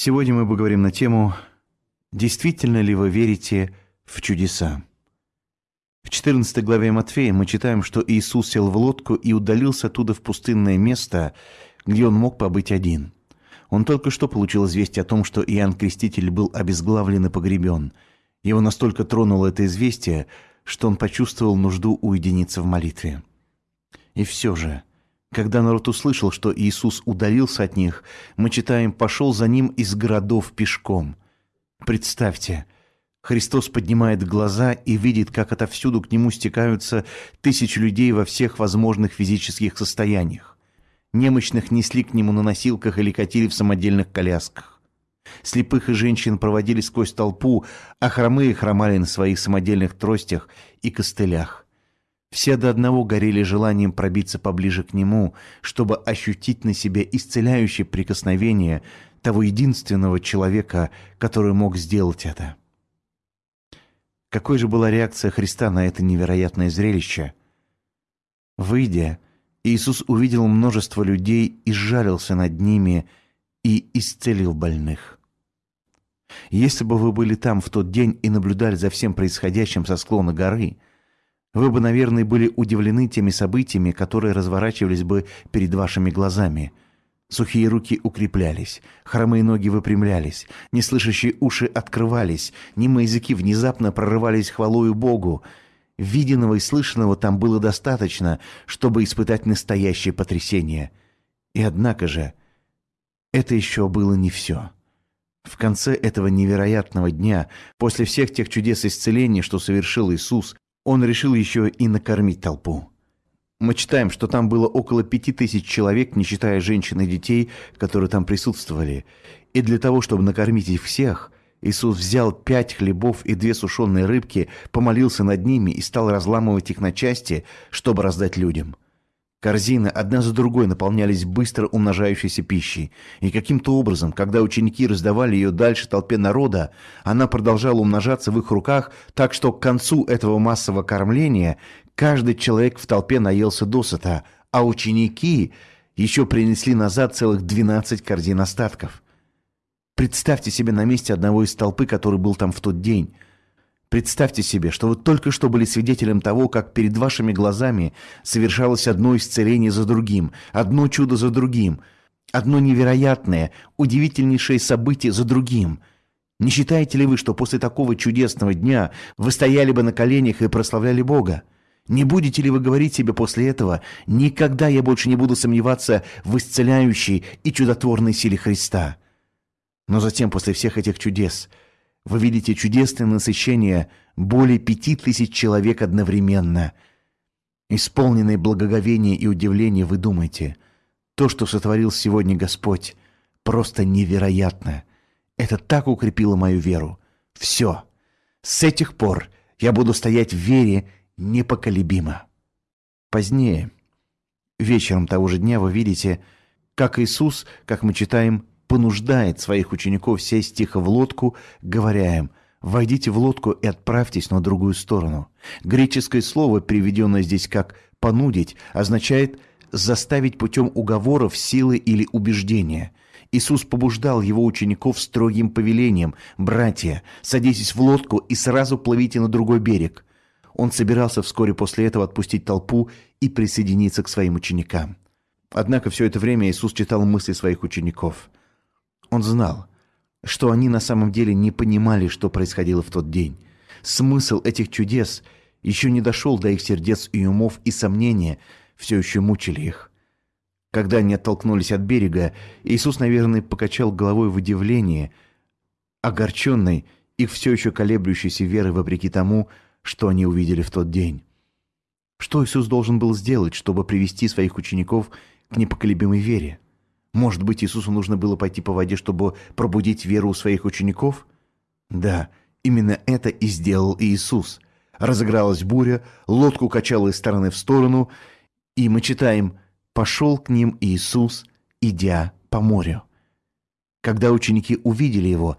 Сегодня мы поговорим на тему «Действительно ли вы верите в чудеса?». В 14 главе Матфея мы читаем, что Иисус сел в лодку и удалился оттуда в пустынное место, где он мог побыть один. Он только что получил известие о том, что Иоанн Креститель был обезглавлен и погребен. Его настолько тронуло это известие, что он почувствовал нужду уединиться в молитве. И все же – когда народ услышал, что Иисус удалился от них, мы читаем «пошел за ним из городов пешком». Представьте, Христос поднимает глаза и видит, как отовсюду к Нему стекаются тысячи людей во всех возможных физических состояниях. Немощных несли к Нему на носилках или катили в самодельных колясках. Слепых и женщин проводили сквозь толпу, а хромые хромали на своих самодельных тростях и костылях. Все до одного горели желанием пробиться поближе к нему, чтобы ощутить на себе исцеляющее прикосновение того единственного человека, который мог сделать это. Какой же была реакция Христа на это невероятное зрелище? Выйдя, Иисус увидел множество людей и сжалился над ними и исцелил больных. Если бы вы были там в тот день и наблюдали за всем происходящим со склона горы – вы бы, наверное, были удивлены теми событиями, которые разворачивались бы перед вашими глазами. Сухие руки укреплялись, хромые ноги выпрямлялись, неслышащие уши открывались, немые языки внезапно прорывались хвалою Богу. Виденного и слышанного там было достаточно, чтобы испытать настоящее потрясение. И однако же, это еще было не все. В конце этого невероятного дня, после всех тех чудес исцеления, что совершил Иисус, он решил еще и накормить толпу. Мы читаем, что там было около пяти тысяч человек, не считая женщин и детей, которые там присутствовали. И для того, чтобы накормить их всех, Иисус взял пять хлебов и две сушеные рыбки, помолился над ними и стал разламывать их на части, чтобы раздать людям. Корзины одна за другой наполнялись быстро умножающейся пищей, и каким-то образом, когда ученики раздавали ее дальше толпе народа, она продолжала умножаться в их руках, так что к концу этого массового кормления каждый человек в толпе наелся досыта, а ученики еще принесли назад целых 12 корзин остатков. Представьте себе на месте одного из толпы, который был там в тот день – Представьте себе, что вы только что были свидетелем того, как перед вашими глазами совершалось одно исцеление за другим, одно чудо за другим, одно невероятное, удивительнейшее событие за другим. Не считаете ли вы, что после такого чудесного дня вы стояли бы на коленях и прославляли Бога? Не будете ли вы говорить себе после этого «Никогда я больше не буду сомневаться в исцеляющей и чудотворной силе Христа»? Но затем, после всех этих чудес – вы видите чудесное насыщение более пяти тысяч человек одновременно. Исполненные благоговения и удивления вы думаете, то, что сотворил сегодня Господь, просто невероятно. Это так укрепило мою веру. Все. С этих пор я буду стоять в вере непоколебимо. Позднее, вечером того же дня, вы видите, как Иисус, как мы читаем, понуждает своих учеников сесть тихо в лодку, говоря им «Войдите в лодку и отправьтесь на другую сторону». Греческое слово, приведенное здесь как «понудить», означает «заставить путем уговоров, силы или убеждения». Иисус побуждал его учеников строгим повелением «Братья, садитесь в лодку и сразу плывите на другой берег». Он собирался вскоре после этого отпустить толпу и присоединиться к своим ученикам. Однако все это время Иисус читал мысли своих учеников – он знал, что они на самом деле не понимали, что происходило в тот день. Смысл этих чудес еще не дошел до их сердец и умов, и сомнения все еще мучили их. Когда они оттолкнулись от берега, Иисус, наверное, покачал головой в удивлении, огорченный их все еще колеблющейся верой вопреки тому, что они увидели в тот день. Что Иисус должен был сделать, чтобы привести своих учеников к непоколебимой вере? Может быть, Иисусу нужно было пойти по воде, чтобы пробудить веру у своих учеников? Да, именно это и сделал Иисус. Разыгралась буря, лодку качало из стороны в сторону, и мы читаем «Пошел к ним Иисус, идя по морю». Когда ученики увидели его,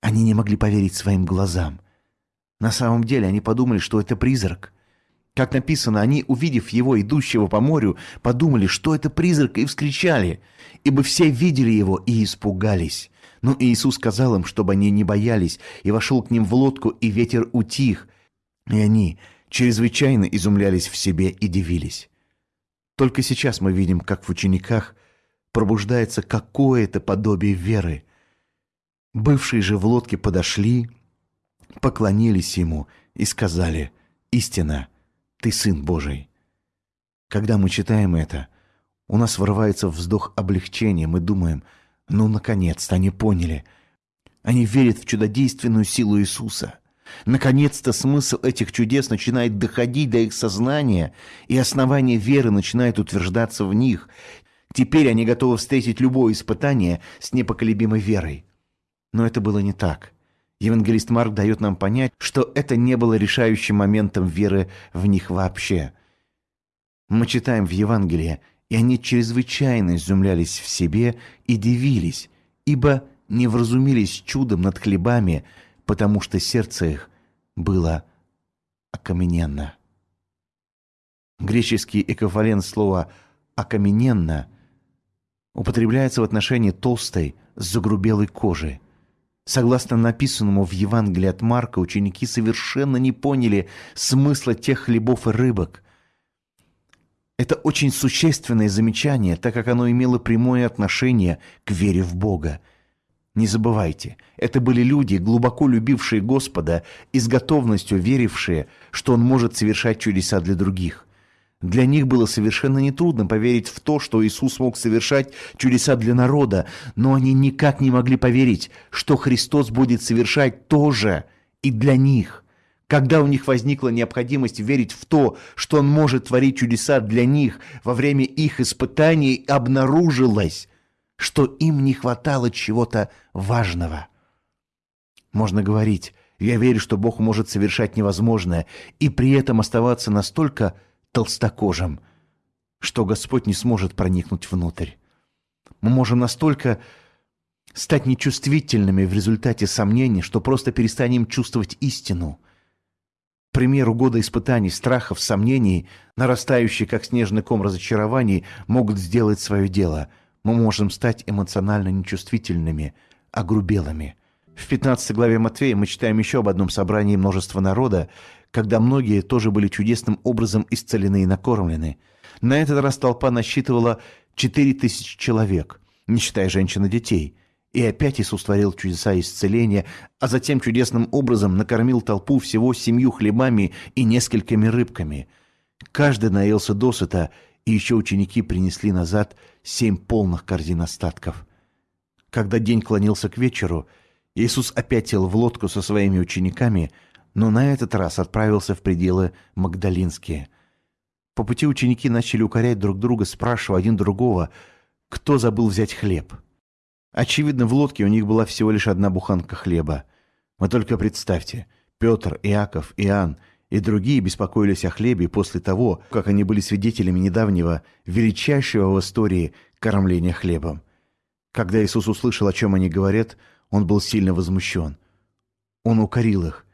они не могли поверить своим глазам. На самом деле они подумали, что это призрак – как написано, они, увидев его, идущего по морю, подумали, что это призрак, и вскричали, ибо все видели его и испугались. Но Иисус сказал им, чтобы они не боялись, и вошел к ним в лодку, и ветер утих. И они чрезвычайно изумлялись в себе и дивились. Только сейчас мы видим, как в учениках пробуждается какое-то подобие веры. Бывшие же в лодке подошли, поклонились ему и сказали «Истина, ты Сын Божий». Когда мы читаем это, у нас вырывается вздох облегчения, мы думаем «Ну, наконец-то они поняли». Они верят в чудодейственную силу Иисуса – Наконец-то смысл этих чудес начинает доходить до их сознания, и основание веры начинает утверждаться в них. Теперь они готовы встретить любое испытание с непоколебимой верой. Но это было не так. Евангелист Марк дает нам понять, что это не было решающим моментом веры в них вообще. Мы читаем в Евангелии, и они чрезвычайно изумлялись в себе и дивились, ибо не вразумились чудом над хлебами, потому что сердце их было окамененно. Греческий эквивалент слова «окамененно» употребляется в отношении толстой, загрубелой кожи. Согласно написанному в Евангелии от Марка, ученики совершенно не поняли смысла тех хлебов и рыбок. Это очень существенное замечание, так как оно имело прямое отношение к вере в Бога – не забывайте, это были люди, глубоко любившие Господа и с готовностью верившие, что Он может совершать чудеса для других. Для них было совершенно нетрудно поверить в то, что Иисус мог совершать чудеса для народа, но они никак не могли поверить, что Христос будет совершать то же и для них. Когда у них возникла необходимость верить в то, что Он может творить чудеса для них во время их испытаний, обнаружилось, что им не хватало чего-то важного. Можно говорить, я верю, что Бог может совершать невозможное и при этом оставаться настолько толстокожим, что Господь не сможет проникнуть внутрь. Мы можем настолько стать нечувствительными в результате сомнений, что просто перестанем чувствовать истину. К примеру, годы испытаний, страхов, сомнений, нарастающие, как снежный ком разочарований, могут сделать свое дело – мы можем стать эмоционально нечувствительными, огрубелыми. В 15 главе Матвея мы читаем еще об одном собрании множества народа, когда многие тоже были чудесным образом исцелены и накормлены. На этот раз толпа насчитывала 4000 человек, не считая женщин и детей. И опять Иисус творил чудеса исцеления, а затем чудесным образом накормил толпу всего семью хлебами и несколькими рыбками. Каждый наелся досыта, и еще ученики принесли назад семь полных корзин остатков. Когда день клонился к вечеру, Иисус опять сел в лодку со своими учениками, но на этот раз отправился в пределы Магдалинские. По пути ученики начали укорять друг друга, спрашивая один другого, кто забыл взять хлеб. Очевидно, в лодке у них была всего лишь одна буханка хлеба. Вы только представьте, Петр, Иаков, Иоанн и другие беспокоились о хлебе после того, как они были свидетелями недавнего, величайшего в истории кормления хлебом. Когда Иисус услышал, о чем они говорят, он был сильно возмущен. Он укорил их.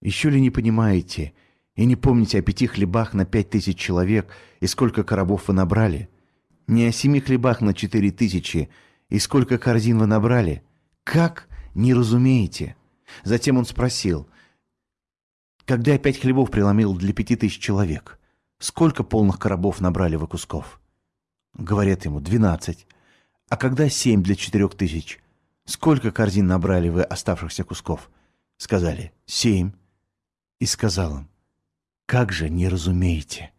«Еще ли не понимаете и не помните о пяти хлебах на пять тысяч человек и сколько коробов вы набрали? Не о семи хлебах на четыре тысячи и сколько корзин вы набрали? Как не разумеете?» Затем он спросил – когда я пять хлебов преломил для пяти тысяч человек, сколько полных коробов набрали вы кусков? Говорят ему, двенадцать. А когда семь для четырех тысяч, сколько корзин набрали вы оставшихся кусков? Сказали, семь. И сказал им, как же не разумеете?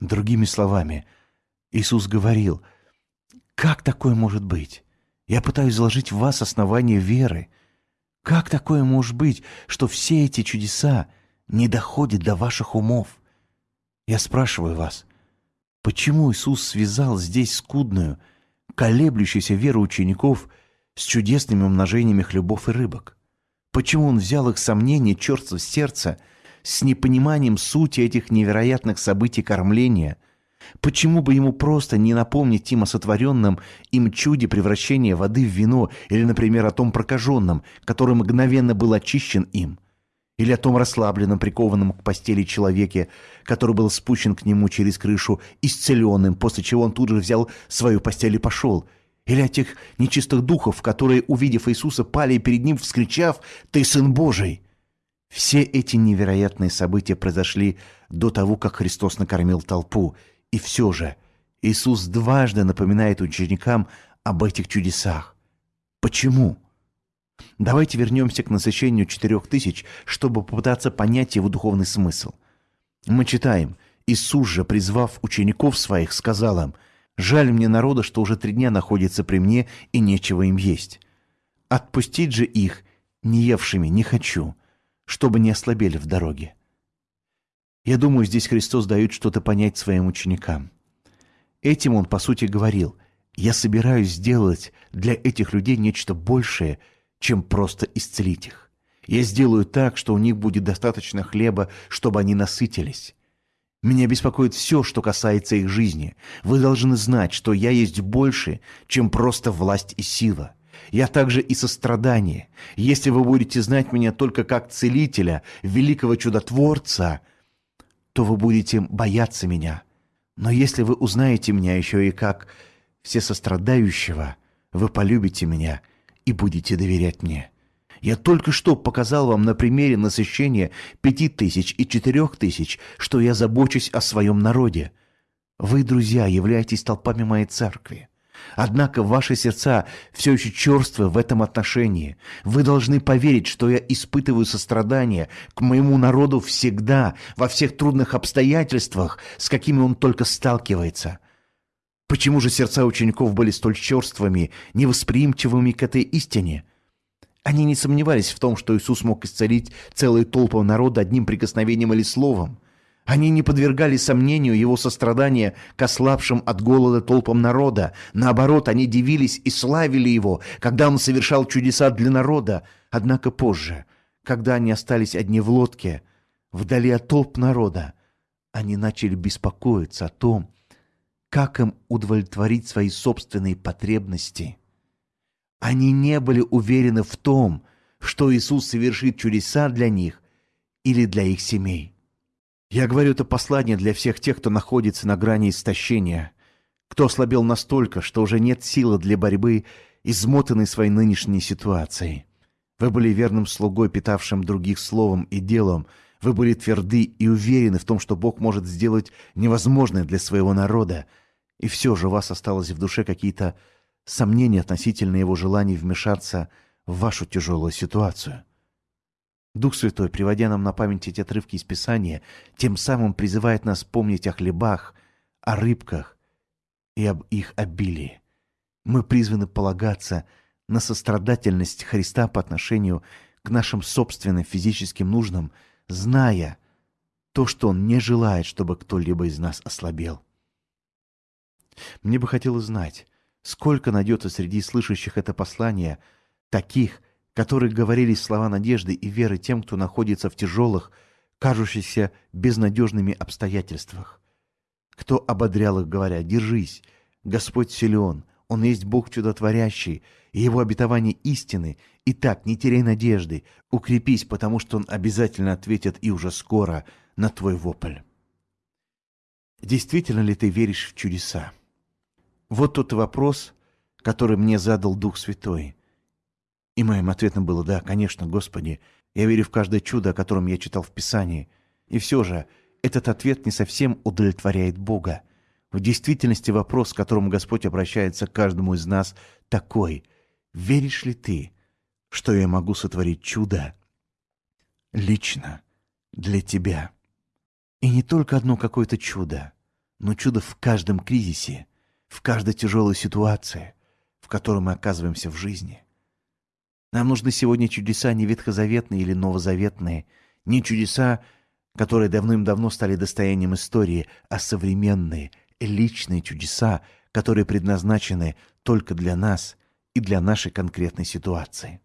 Другими словами, Иисус говорил, как такое может быть? Я пытаюсь заложить в вас основание веры. Как такое может быть, что все эти чудеса не доходит до ваших умов. Я спрашиваю вас, почему Иисус связал здесь скудную, колеблющуюся веру учеников с чудесными умножениями хлебов и рыбок? Почему Он взял их сомнения, черство сердца, с непониманием сути этих невероятных событий кормления – Почему бы ему просто не напомнить им о сотворенном им чуде превращения воды в вино или, например, о том прокаженном, который мгновенно был очищен им? Или о том расслабленном, прикованном к постели человеке, который был спущен к нему через крышу, исцеленным, после чего он тут же взял свою постель и пошел. Или о тех нечистых духов, которые, увидев Иисуса, пали перед Ним, вскричав «Ты Сын Божий!» Все эти невероятные события произошли до того, как Христос накормил толпу. И все же Иисус дважды напоминает ученикам об этих чудесах. Почему? Давайте вернемся к насыщению четырех тысяч, чтобы попытаться понять его духовный смысл. Мы читаем, Иисус же, призвав учеников своих, сказал им, «Жаль мне народа, что уже три дня находится при мне, и нечего им есть. Отпустить же их, не евшими, не хочу, чтобы не ослабели в дороге». Я думаю, здесь Христос дает что-то понять своим ученикам. Этим Он, по сути, говорил, «Я собираюсь сделать для этих людей нечто большее, чем просто исцелить их. Я сделаю так, что у них будет достаточно хлеба, чтобы они насытились. Меня беспокоит все, что касается их жизни. Вы должны знать, что я есть больше, чем просто власть и сила. Я также и сострадание. Если вы будете знать меня только как целителя, великого чудотворца, то вы будете бояться меня. Но если вы узнаете меня еще и как всесострадающего, вы полюбите меня и будете доверять мне. Я только что показал вам на примере насыщения пяти тысяч и четырех тысяч, что я забочусь о своем народе. Вы, друзья, являетесь толпами моей церкви. Однако ваши сердца все еще черствы в этом отношении. Вы должны поверить, что я испытываю сострадание к моему народу всегда, во всех трудных обстоятельствах, с какими он только сталкивается. Почему же сердца учеников были столь черствыми, невосприимчивыми к этой истине? Они не сомневались в том, что Иисус мог исцелить целые толпы народа одним прикосновением или словом. Они не подвергали сомнению его сострадания к ослабшим от голода толпам народа. Наоборот, они дивились и славили его, когда он совершал чудеса для народа. Однако позже, когда они остались одни в лодке, вдали от толп народа, они начали беспокоиться о том, как им удовлетворить свои собственные потребности – они не были уверены в том, что Иисус совершит чудеса для них или для их семей. Я говорю это послание для всех тех, кто находится на грани истощения, кто ослабел настолько, что уже нет силы для борьбы, измотанной своей нынешней ситуацией. Вы были верным слугой, питавшим других словом и делом. Вы были тверды и уверены в том, что Бог может сделать невозможное для своего народа. И все же у вас осталось в душе какие-то сомнения относительно его желаний вмешаться в вашу тяжелую ситуацию. Дух Святой, приводя нам на память эти отрывки из Писания, тем самым призывает нас помнить о хлебах, о рыбках и об их обилии. Мы призваны полагаться на сострадательность Христа по отношению к нашим собственным физическим нуждам, зная то, что Он не желает, чтобы кто-либо из нас ослабел. Мне бы хотелось знать, Сколько найдется среди слышащих это послание таких, которые говорили слова надежды и веры тем, кто находится в тяжелых, кажущихся безнадежными обстоятельствах. Кто ободрял их, говоря, «Держись, Господь силен, Он есть Бог чудотворящий, и Его обетование истины. Итак, не теряй надежды, укрепись, потому что Он обязательно ответит и уже скоро на твой вопль». Действительно ли ты веришь в чудеса? Вот тот вопрос, который мне задал Дух Святой. И моим ответом было «Да, конечно, Господи, я верю в каждое чудо, о котором я читал в Писании». И все же этот ответ не совсем удовлетворяет Бога. В действительности вопрос, к которому Господь обращается к каждому из нас, такой «Веришь ли ты, что я могу сотворить чудо лично для тебя?» И не только одно какое-то чудо, но чудо в каждом кризисе – в каждой тяжелой ситуации, в которой мы оказываемся в жизни. Нам нужны сегодня чудеса не ветхозаветные или новозаветные, не чудеса, которые давным-давно стали достоянием истории, а современные, личные чудеса, которые предназначены только для нас и для нашей конкретной ситуации.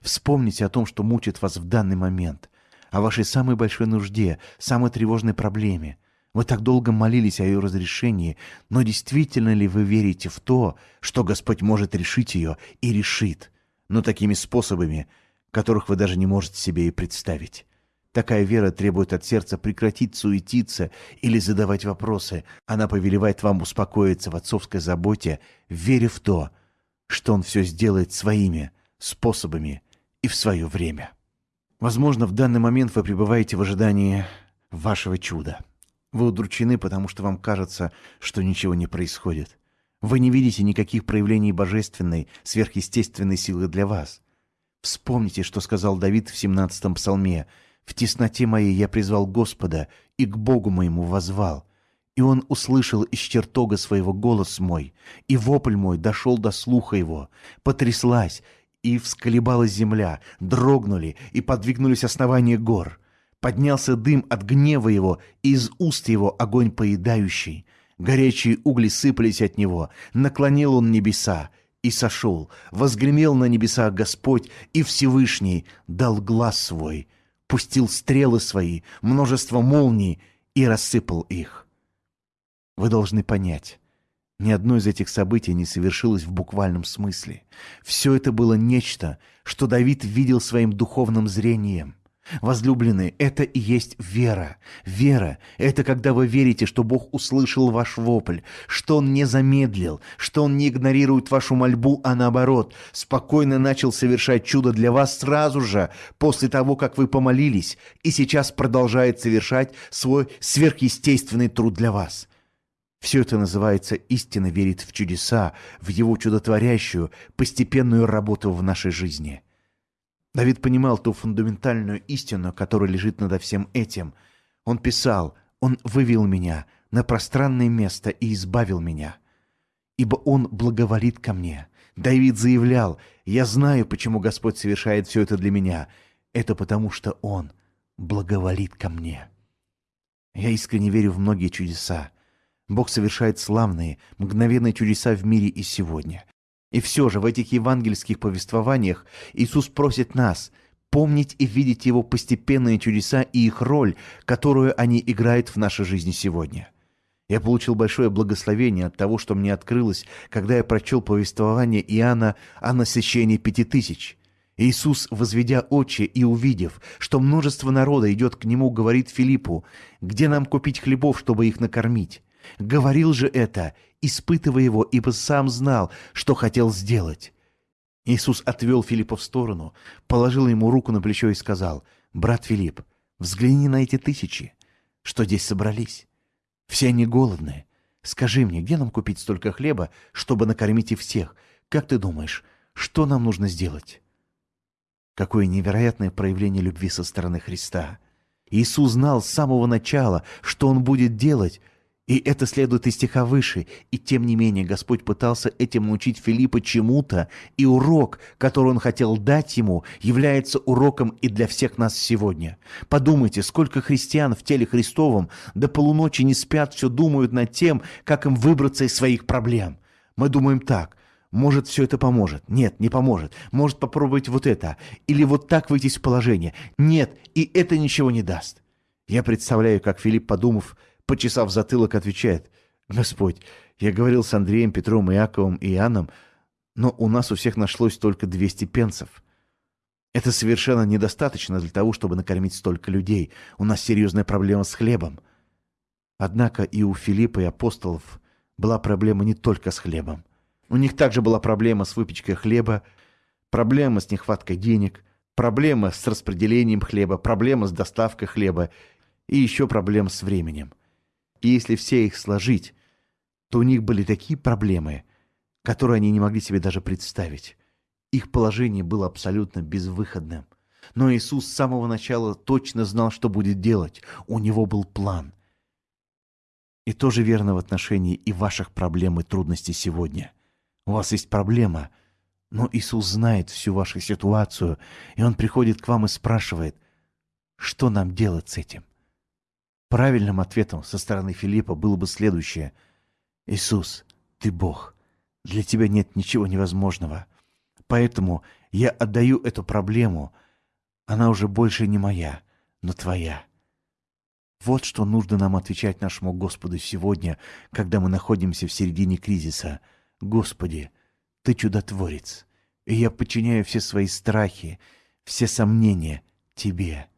Вспомните о том, что мучит вас в данный момент, о вашей самой большой нужде, самой тревожной проблеме, вы так долго молились о ее разрешении, но действительно ли вы верите в то, что Господь может решить ее и решит, но такими способами, которых вы даже не можете себе и представить? Такая вера требует от сердца прекратить суетиться или задавать вопросы. Она повелевает вам успокоиться в отцовской заботе, веря в то, что Он все сделает своими способами и в свое время. Возможно, в данный момент вы пребываете в ожидании вашего чуда. Вы удручены, потому что вам кажется, что ничего не происходит. Вы не видите никаких проявлений божественной, сверхъестественной силы для вас. Вспомните, что сказал Давид в 17-м псалме – в тесноте моей я призвал Господа и к Богу моему возвал. И он услышал из чертога своего голос мой, и вопль мой дошел до слуха его. Потряслась, и всколебалась земля, дрогнули, и подвигнулись основания гор. Поднялся дым от гнева его, и из уст его огонь поедающий. Горячие угли сыпались от него, наклонил он небеса, и сошел, возгремел на небеса Господь, и Всевышний дал глаз свой — пустил стрелы свои, множество молний и рассыпал их. Вы должны понять, ни одно из этих событий не совершилось в буквальном смысле. Все это было нечто, что Давид видел своим духовным зрением – Возлюбленные, это и есть вера. Вера – это когда вы верите, что Бог услышал ваш вопль, что Он не замедлил, что Он не игнорирует вашу мольбу, а наоборот, спокойно начал совершать чудо для вас сразу же, после того, как вы помолились, и сейчас продолжает совершать свой сверхъестественный труд для вас. Все это называется истинно верит в чудеса, в Его чудотворящую, постепенную работу в нашей жизни – Давид понимал ту фундаментальную истину, которая лежит над всем этим. Он писал, «Он вывел меня на пространное место и избавил меня, ибо Он благоволит ко мне». Давид заявлял, «Я знаю, почему Господь совершает все это для меня. Это потому, что Он благоволит ко мне». Я искренне верю в многие чудеса. Бог совершает славные, мгновенные чудеса в мире и сегодня. И все же в этих евангельских повествованиях Иисус просит нас помнить и видеть Его постепенные чудеса и их роль, которую они играют в нашей жизни сегодня. Я получил большое благословение от того, что мне открылось, когда я прочел повествование Иоанна о насыщении пяти тысяч. Иисус, возведя очи и увидев, что множество народа идет к Нему, говорит Филиппу, «Где нам купить хлебов, чтобы их накормить?» Говорил же это, испытывая его, ибо сам знал, что хотел сделать. Иисус отвел Филиппа в сторону, положил ему руку на плечо и сказал, «Брат Филипп, взгляни на эти тысячи, что здесь собрались. Все они голодные. Скажи мне, где нам купить столько хлеба, чтобы накормить их всех? Как ты думаешь, что нам нужно сделать?» Какое невероятное проявление любви со стороны Христа. Иисус знал с самого начала, что Он будет делать, и это следует из стиха выше. И тем не менее Господь пытался этим научить Филиппа чему-то, и урок, который он хотел дать ему, является уроком и для всех нас сегодня. Подумайте, сколько христиан в теле Христовом до полуночи не спят, все думают над тем, как им выбраться из своих проблем. Мы думаем так, может, все это поможет. Нет, не поможет. Может, попробовать вот это. Или вот так выйти из положения. Нет, и это ничего не даст. Я представляю, как Филипп, подумав, почесав затылок, отвечает, «Господь, я говорил с Андреем, Петром, Иаковом и Иоанном, но у нас у всех нашлось только 200 пенсов. Это совершенно недостаточно для того, чтобы накормить столько людей. У нас серьезная проблема с хлебом». Однако и у Филиппа и апостолов была проблема не только с хлебом. У них также была проблема с выпечкой хлеба, проблема с нехваткой денег, проблема с распределением хлеба, проблема с доставкой хлеба и еще проблема с временем. И если все их сложить, то у них были такие проблемы, которые они не могли себе даже представить. Их положение было абсолютно безвыходным. Но Иисус с самого начала точно знал, что будет делать. У него был план. И тоже верно в отношении и ваших проблем и трудностей сегодня. У вас есть проблема, но Иисус знает всю вашу ситуацию, и Он приходит к вам и спрашивает, что нам делать с этим? Правильным ответом со стороны Филиппа было бы следующее. «Иисус, ты Бог. Для тебя нет ничего невозможного. Поэтому я отдаю эту проблему. Она уже больше не моя, но твоя». Вот что нужно нам отвечать нашему Господу сегодня, когда мы находимся в середине кризиса. «Господи, Ты чудотворец, и я подчиняю все свои страхи, все сомнения Тебе.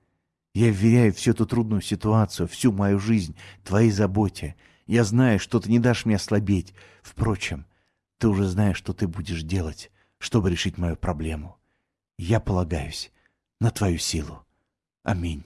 Я вверяю всю эту трудную ситуацию, всю мою жизнь твоей заботе. Я знаю, что ты не дашь мне ослабеть. Впрочем, ты уже знаешь, что ты будешь делать, чтобы решить мою проблему. Я полагаюсь на твою силу. Аминь.